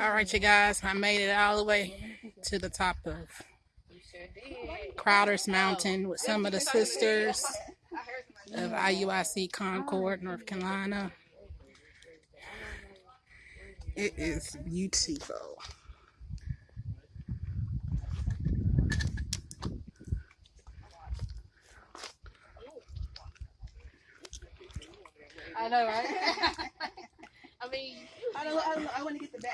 All right, you guys, I made it all the way to the top of Crowder's Mountain with some of the sisters of IUIC Concord, North Carolina. It is beautiful. I know, right? I mean, I don't, I, I want to get the.